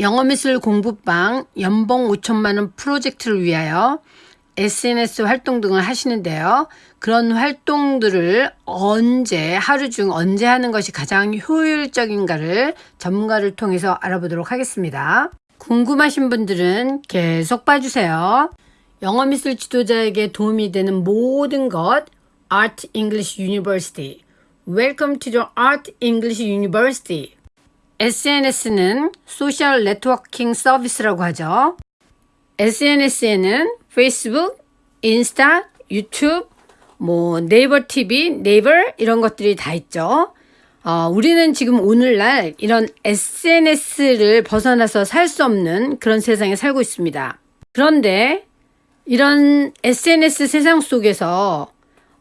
영어미술 공부방 연봉 5천만원 프로젝트를 위하여 SNS 활동 등을 하시는데요. 그런 활동들을 언제, 하루 중 언제 하는 것이 가장 효율적인가를 전문가를 통해서 알아보도록 하겠습니다. 궁금하신 분들은 계속 봐주세요. 영어미술 지도자에게 도움이 되는 모든 것 Art English University Welcome to the Art English University SNS는 social networking service라고 하죠. SNS에는 페이스북, 인스타, 유튜브, 뭐 네이버 TV, 네이버 이런 것들이 다 있죠. 어, 우리는 지금 오늘날 이런 SNS를 벗어나서 살 수 없는 그런 세상에 살고 있습니다. 그런데 이런 SNS 세상 속에서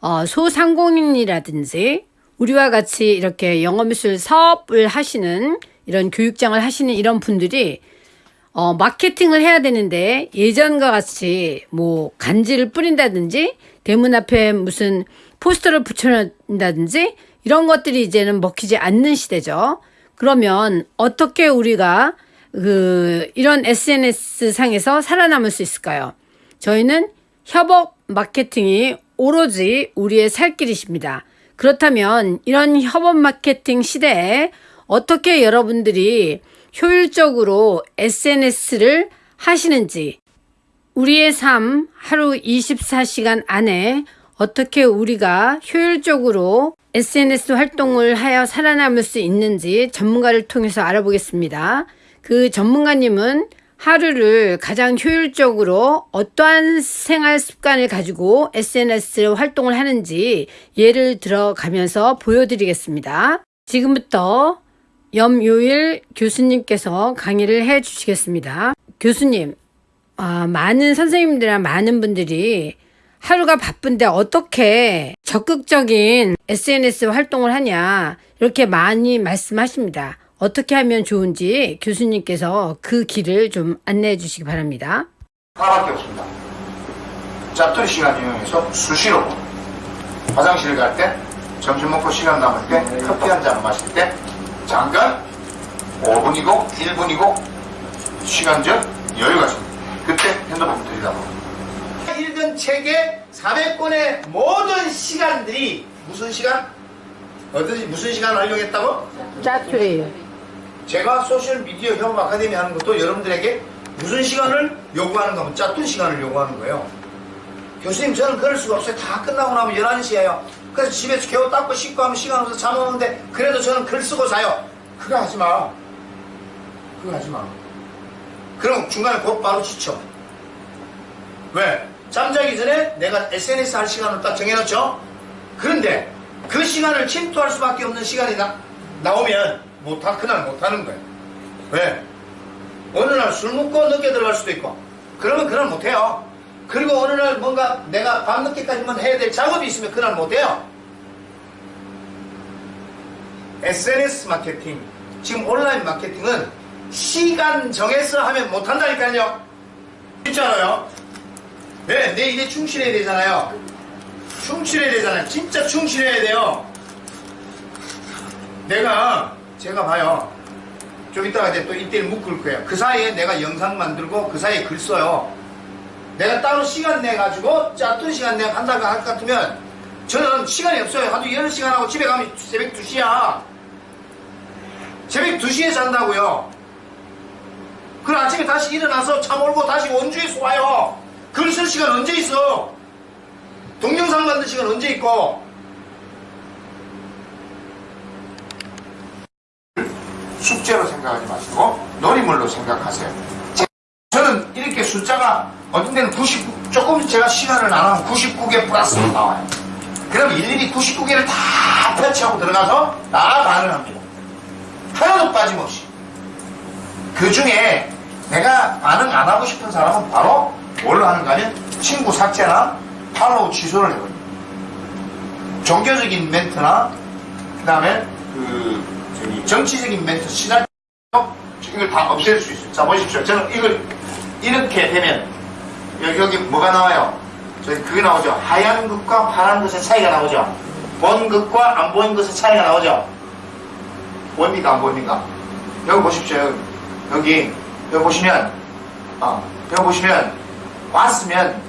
어, 소상공인이라든지 우리와 같이 이렇게 영어미술 사업을 하시는 이런 교육장을 하시는 이런 분들이 어, 마케팅을 해야 되는데 예전과 같이 뭐 간지를 뿌린다든지 대문 앞에 무슨 포스터를 붙여놓는다든지 이런 것들이 이제는 먹히지 않는 시대죠. 그러면 어떻게 우리가 그 이런 SNS 상에서 살아남을 수 있을까요? 저희는 협업 마케팅이 오로지 우리의 살 길이십니다. 그렇다면 이런 협업 마케팅 시대에 어떻게 여러분들이 효율적으로 SNS를 하시는지 우리의 삶 하루 24시간 안에 어떻게 우리가 효율적으로 SNS 활동을 하여 살아남을 수 있는지 전문가를 통해서 알아보겠습니다. 그 전문가님은 하루를 가장 효율적으로 어떠한 생활 습관을 가지고 SNS 활동을 하는지 예를 들어가면서 보여드리겠습니다. 지금부터 염요일 교수님께서 강의를 해 주시겠습니다. 교수님, 어, 많은 선생님들이나 많은 분들이 하루가 바쁜데 어떻게 적극적인 SNS 활동을 하냐 이렇게 많이 말씀하십니다. 어떻게 하면 좋은지 교수님께서 그 길을 좀 안내해 주시기 바랍니다. 하나밖에 없습니다. 짭돌이 시간 이용해서 수시로 화장실 갈 때, 점심 먹고 시간 남을 때, 커피 한 잔 마실 때, 잠깐 5분이고 1분이고 시간적 여유가 있습니다. 그때 핸드폰 들이다보 읽은 책의 400권의 모든 시간들이 무슨 시간? 어떤 무슨 시간을 활용했다고? 짜투리. 제가 소셜미디어 협업 아카데미 하는 것도 여러분들에게 무슨 시간을 요구하는가 하면 짜툰 시간을 요구하는 거예요. 교수님 저는 그럴 수가 없어요. 다 끝나고 나면 11시예요. 그래서 집에서 겨우 닦고 씻고 하면 시간 없어서 잠 오는데 그래도 저는 글 쓰고 자요. 그거 하지 마. 그거 하지 마. 그럼 중간에 곧바로 지쳐. 왜? 잠자기 전에 내가 SNS 할 시간을 딱 정해놓죠? 그런데 그 시간을 침투할 수밖에 없는 시간이 나, 나오면 못하, 그날 못하는 거예요. 왜? 어느 날 술 먹고 늦게 들어갈 수도 있고 그러면 그날 못해요. 그리고 어느 날 뭔가 내가 밤늦게까지만 해야 될 작업이 있으면 그날 못해요. SNS 마케팅, 지금 온라인 마케팅은 시간 정해서 하면 못한다니까요. 있잖아요. 네, 내 일에 충실해야 되잖아요. 충실해야 되잖아요. 진짜 충실해야 돼요. 내가, 제가 봐요. 좀 이따가 이제 또 이때를 묶을 거예요. 그 사이에 내가 영상 만들고 그 사이에 글 써요. 내가 따로 시간 내가지고 짰던 시간 내가 한다고 할 것 같으면 저는 시간이 없어요. 하루 8시간 하고 집에 가면 새벽 2시야. 새벽 2시에 잔다고요. 그럼 아침에 다시 일어나서 차 몰고 다시 원주에서 와요. 글 쓸 시간 언제 있어? 동영상 만들 시간 언제 있고? 숙제로 생각하지 마시고 놀이물로 생각하세요. 저는 이렇게 숫자가 어떤 데는 99, 조금 제가 시간을 나누면 99개 플러스로 나와요. 그럼 일일이 99개를 다 터치하고 들어가서 다 반응합니다. 하나도 빠짐없이. 그 중에 내가 반응 안 하고 싶은 사람은 바로 뭘로 하는가 하면 친구 삭제나 팔로우 취소를 해버려요. 종교적인 멘트나 그 다음에 그 정치적인 멘트 시날 이걸 다 없앨 수 있어요. 자 보십시오. 저는 이걸 이렇게 되면 여기, 여기 뭐가 나와요? 저기 그게 나오죠. 하얀 것과 파란 것의 차이가 나오죠. 본 것과 안 보인 것의 차이가 나오죠. 보입니까? 안 보입니까? 여기 보십시오. 여기 여기 보시면, 어, 여기 보시면, 왔으면,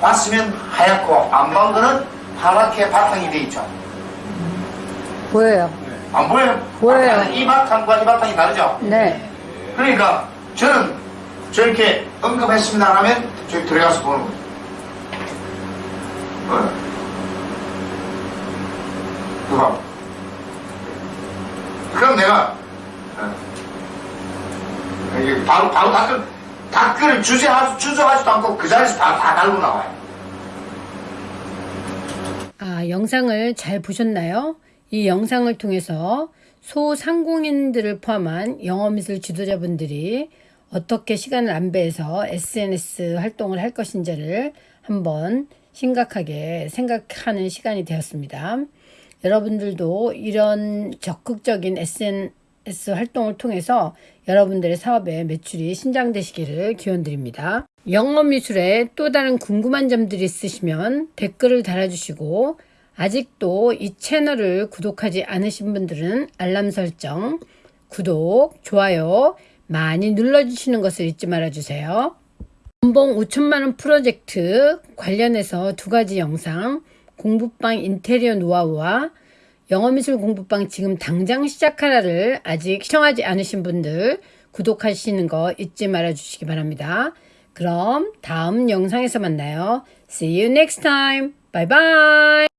왔으면 하얗고, 안 본 거는 파랗게 바탕이 돼 있죠. 보여요. 안 보여요? 보여요. 이 바탕과 이 바탕이 다르죠? 네. 그러니까, 저는 저렇게 언급했습니다 하면, 저기 들어가서 보는 거예요. 어. 그거. 그럼 내가, 어, 이게 바로, 바로 댓글, 댓글을 주저하, 주저하지도 않고 그 자리에서 바로 다 달고 나와요. 아, 영상을 잘 보셨나요? 이 영상을 통해서 소상공인들을 포함한 영어미술 지도자분들이 어떻게 시간을 안배해서 SNS 활동을 할 것인지를 한번 심각하게 생각하는 시간이 되었습니다. 여러분들도 이런 적극적인 SNS 활동을 통해서 여러분들의 사업에 매출이 신장되시기를 기원드립니다. 영어미술에 또 다른 궁금한 점들이 있으시면 댓글을 달아주시고 아직도 이 채널을 구독하지 않으신 분들은 알람 설정, 구독, 좋아요 많이 눌러주시는 것을 잊지 말아주세요. 연봉 5천만원 프로젝트 관련해서 두 가지 영상, 공부방 인테리어 노하우와 영어미술 공부방 지금 당장 시작하라를 아직 시청하지 않으신 분들 구독하시는 거 잊지 말아 주시기 바랍니다. 그럼 다음 영상에서 만나요. See you next time. Bye bye.